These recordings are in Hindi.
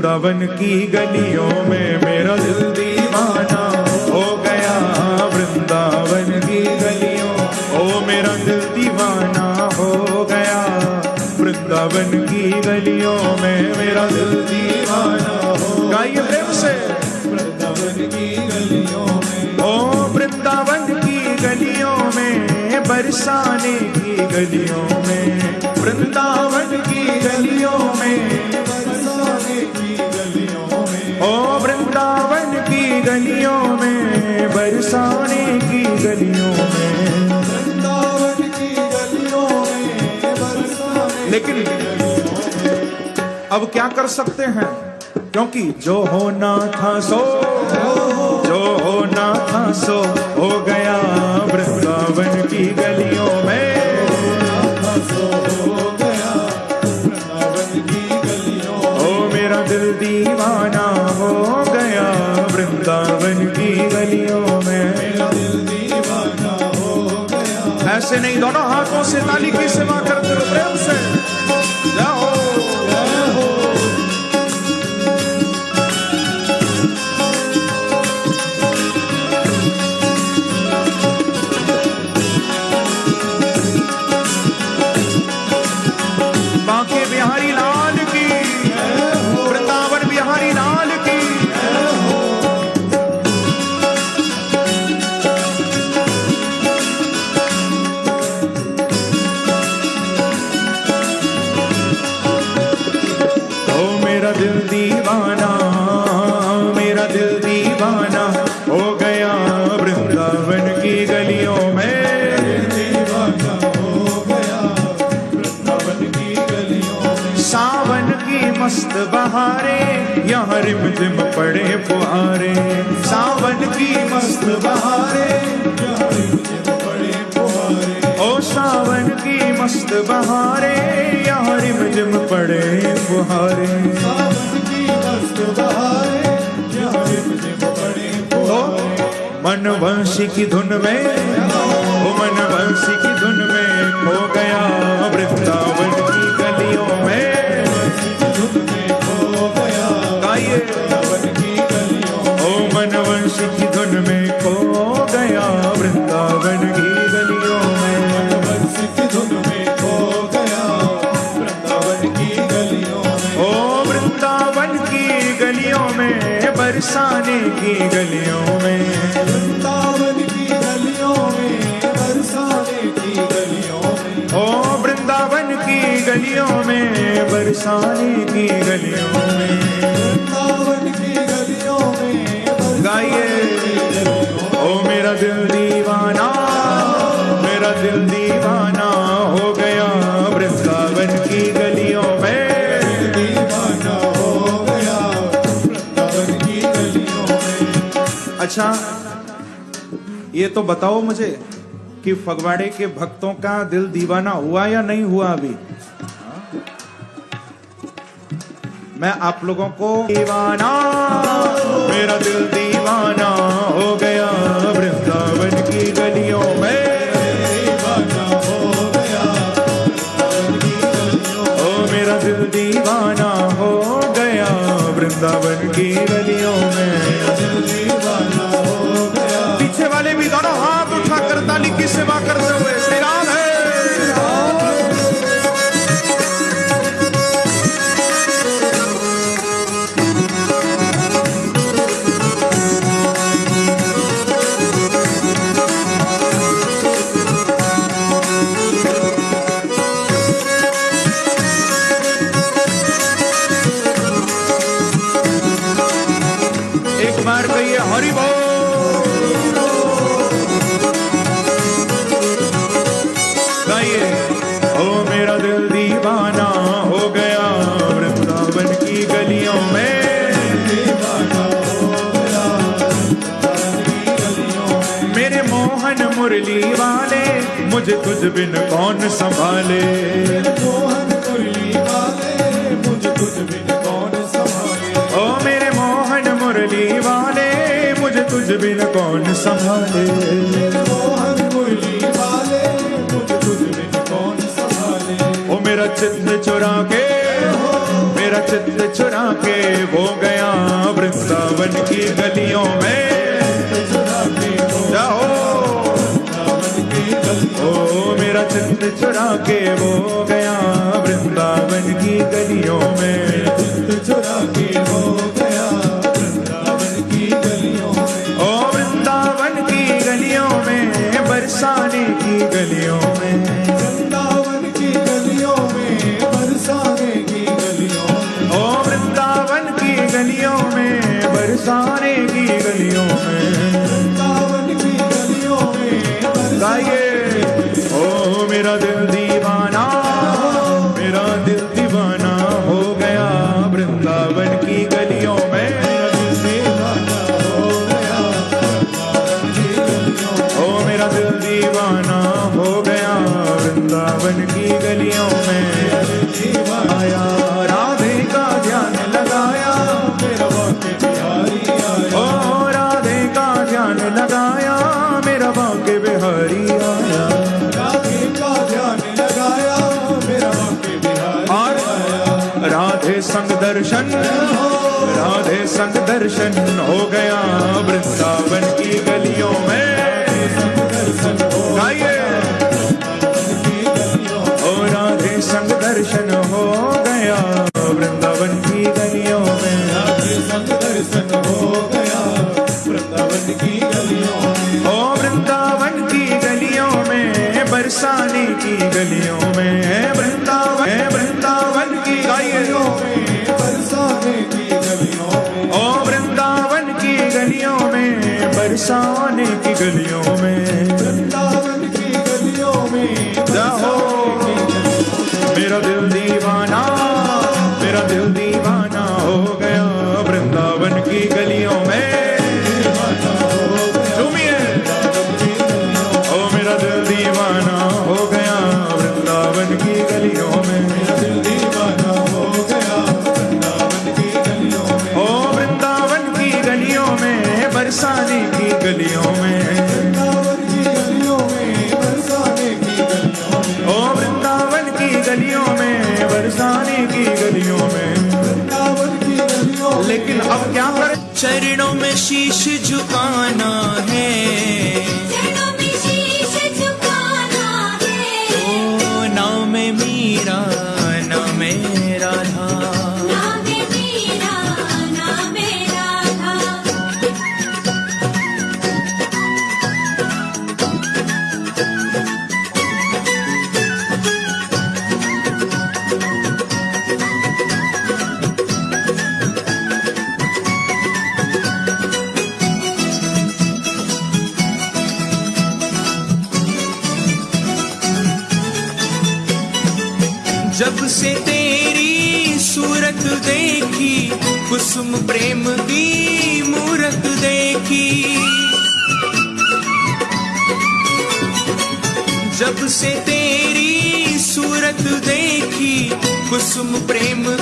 वृंदावन की गलियों में मेरा दिल दीवाना हो गया। वृंदावन की गलियों, ओ मेरा दिल दीवाना हो गया। वृंदावन की गलियों में मेरा दिल दीवाना हो गाइए प्रेम से। वृंदावन की गलियों में, ओ वृंदावन की गलियों में, बरसाने की गलियों में, वृंदावन की गलियों की गलियों में बरसाने की गलियों में। गलियों में लेकिन अब क्या कर सकते हैं? क्योंकि जो होना था सो जो होना था सो हो गया वृंदावन की गलियों ऐसे नहीं दोनों हाथों से ताली की सेवा करते रहो प्रेम से। की धुन में। में की गलियों में। वृंदावन की गलियों में गाइए। ओ मेरा दिल दीवाना, मेरा दिल दीवाना हो गया वृंदावन की गलियों में। दीवाना हो गया वृंदावन की गलियों में। अच्छा ये तो बताओ मुझे कि फगवाड़े के भक्तों का दिल दीवाना हुआ या नहीं हुआ अभी? मैं आप लोगों को दीवाना, मेरा दिल दीवाना हो गया। वृंदावन की गलियों में हो मेरा दिल दीवाना हो गया। वृंदावन की मुझे तुझ बिन कौन संभाले वाले मुझे तुझ बिन कौन संभाले? ओ मेरे मोहन मुरली वाले, मुझे तुझ बिन कौन संभाले? वाले मुझे तुझ बिन कौन संभाले ओ मेरा चित्त चुरा के मेरा चित्त चुरा के वो गया वृंदावन की गलियों में। आनंद छुड़ा के वो गया वृंदावन की गलियों में। दर्शन राधे संग दर्शन हो गया वृंदावन की गलियों में। गाइए। ओ राधे संग दर्शन हो गया वृंदावन की गलियों में। राधे संग दर्शन हो गया वृंदावन की गलियों ओ वृंदावन की गलियों में, बरसाने की गलियों गलियों में। वृंदावन की गलियों में। जाओ। मेरा दिल दी com sumo prêmio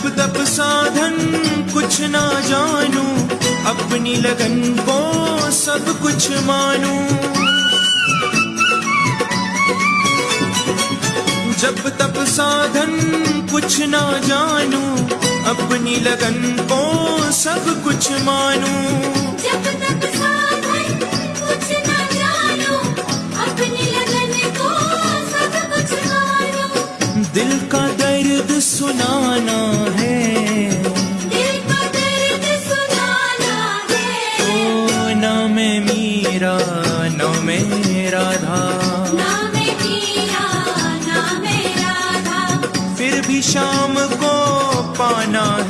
तप तप साधन कुछ ना जानू अपनी लगन को सब कुछ मानू। जब तप साधन कुछ ना जानू अपनी लगन को सब कुछ मानू। सब कुछ मानू। दिल का दर्द सुनाना शाम को पाना है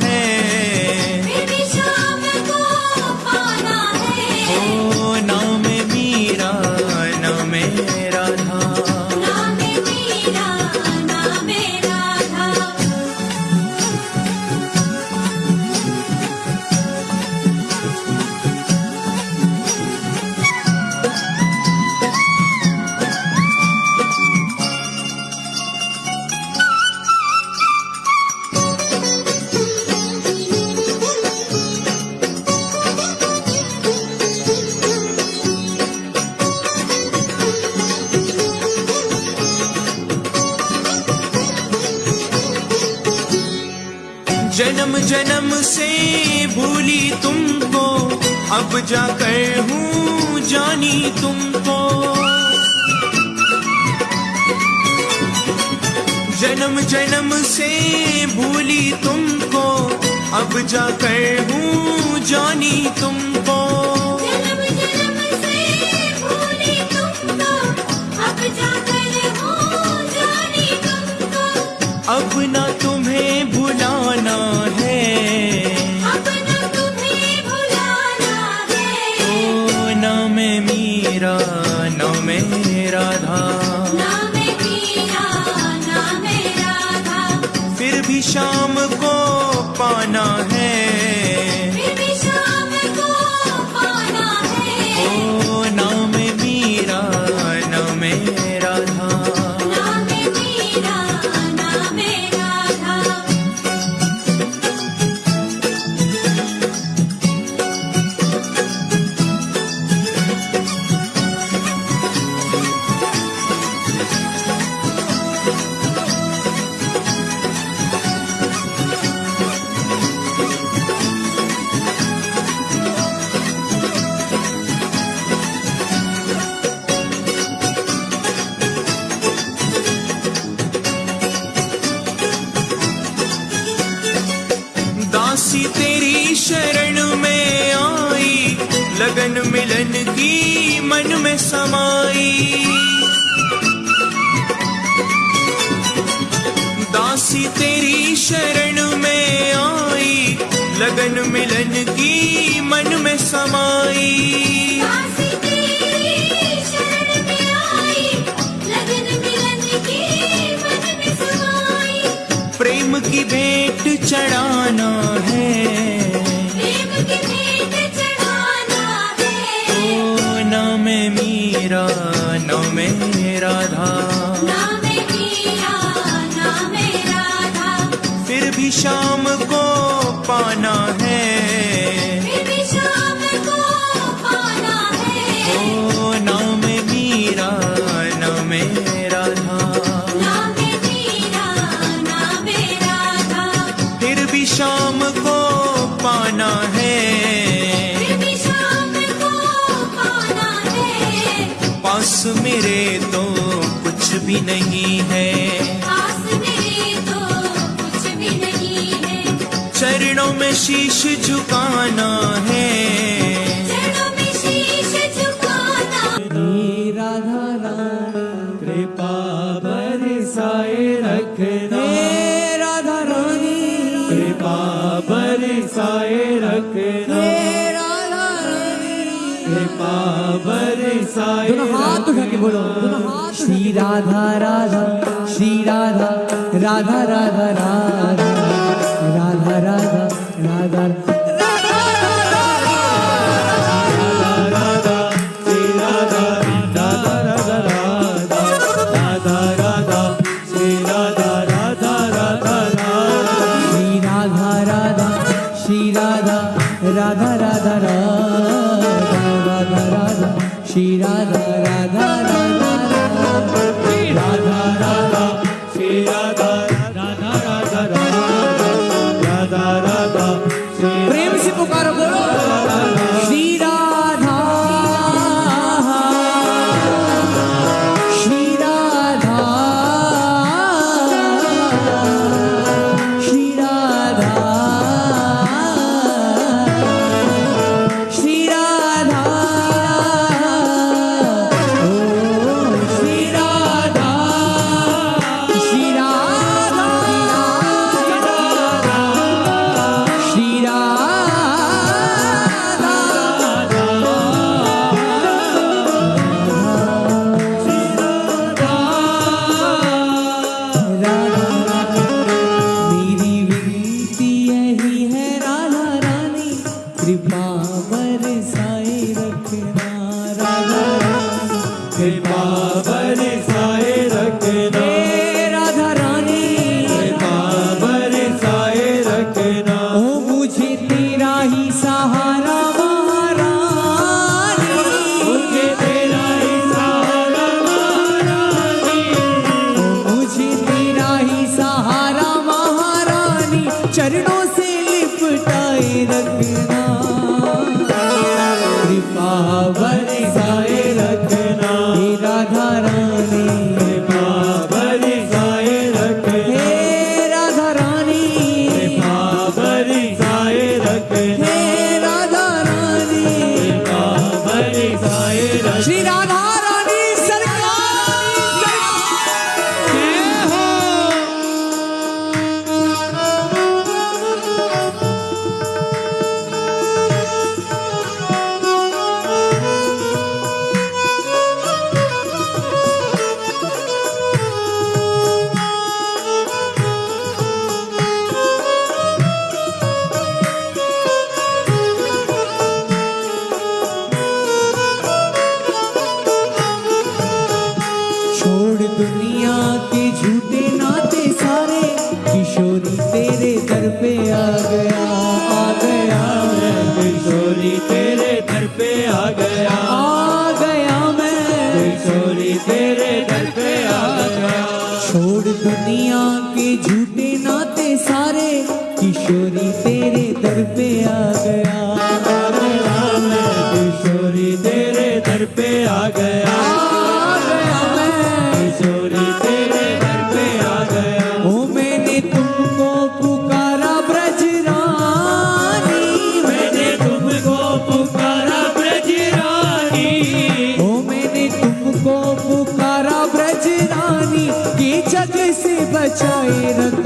जन्म जन्म से भूली तुमको। अब जाकर हूँ जानी तुमको। जन्म जन्म से भूली तुमको। अब जाकर हो जानी तुमको। अब ना तुम्हें भुलाना है। अब न तुम्हें भुलाना है। ओ नाम मीरा नाम नाम शाम को पाना है। में समाई। दासी तेरी शरण में आई लगन मिलन की मन में समाई। प्रेम की भेंट चढ़ाना है। प्रेम की भेंट चढ़ाना है। ओ नाम मीरा नाम राधा। नाम मीरा नाम राधा। फिर भी शाम को पाना है। भी नहीं है। मेरे तो कुछ भी नहीं है। चरणों में शीश झुकाना है। दोनों हाथ उठा के बोलो दोनों हाथ Shri Radha Radha Shri Radha Radha Radha Radha Radha Radha Radha Prêmio-se pro cara, bora! চাই রাত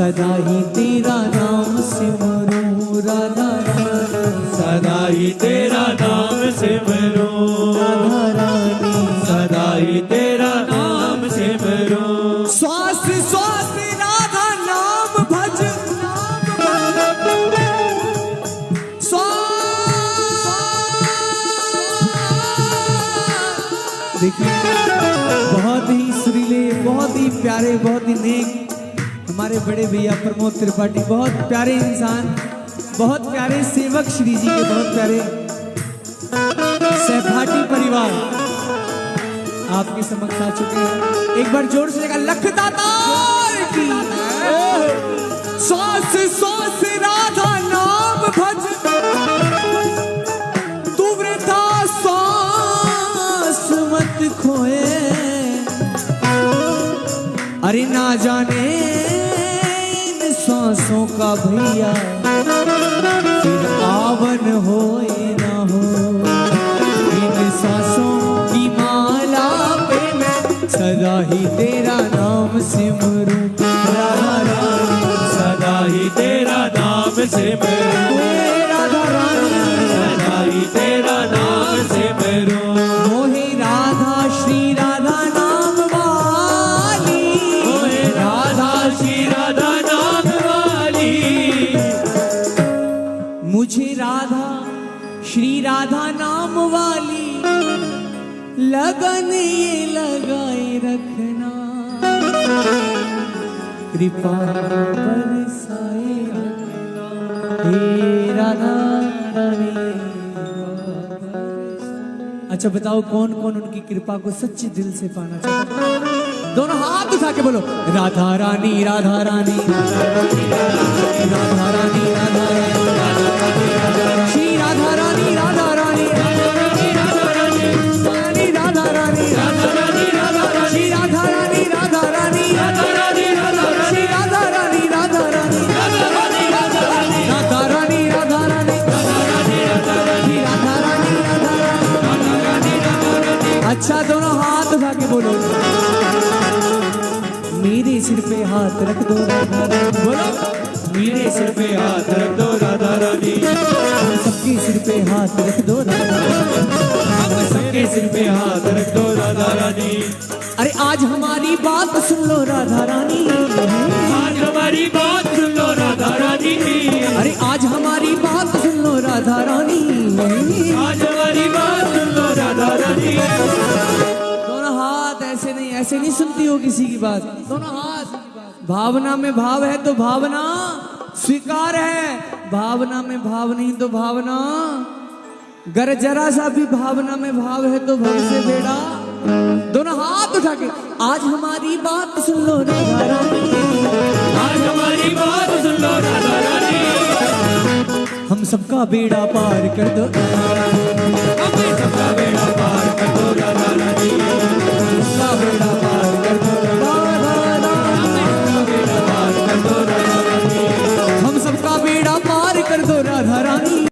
सदा ही तेरा नाम सिमरूं राधा रानी सदा ही तेरा नाम सिमरूं राधा रानी सदा ही तेरा नाम सिमरूं श्वास श्वास राधा नाम भज। देखिए बहुत ही सुरीले बहुत ही प्यारे बहुत ही नेक हमारे बड़े भैया प्रमोद त्रिपाठी, बहुत प्यारे इंसान, बहुत प्यारे सेवक श्री जी के, बहुत प्यारे सहभागी परिवार आपके समक्ष आ चुके हैं। एक बार ज़ोर से लेगा लखता सौस नाम खोए। अरे ना जाने सांसों का भैया आवन हो ना हो। इन सांसों की माला पे मैं सदा ही तेरा नाम सिमरू। सदा ही तेरा नाम सिमरू। कृपा अच्छा बताओ कौन कौन उनकी कृपा को सच्चे दिल से पाना चाहता? दोनों हाथ उठा के बोलो, राधा रानी राधा रानी राधा रानी राधा रानी अच्छा दोनों हाथ उठा के बोलो। मेरे सिर पे हाथ रख दो बोलो। मेरे सिर पे हाथ रख दो राधा रानी। सबके सिर पे हाथ रख दो सबके सिर पे हाथ रख दो राधा रानी। अरे आज हमारी बात सुन लो राधा रानी। आज हमारी बात सुन लो राधा रानी। अरे आज हमारी बात सुन लो राधा रानी। ऐसे नहीं सुनती हो किसी की बात। दोनों हाथ भावना में भाव है तो भावना स्वीकार है। भावना में भाव नहीं तो भावना। गर जरा सा भी भावना में भाव है तो भव से बेड़ा। दोनों हाथ उठा के, आज हमारी बात सुन लो आज हमारी बात सुन लो हम सबका बेड़ा पार कर दो।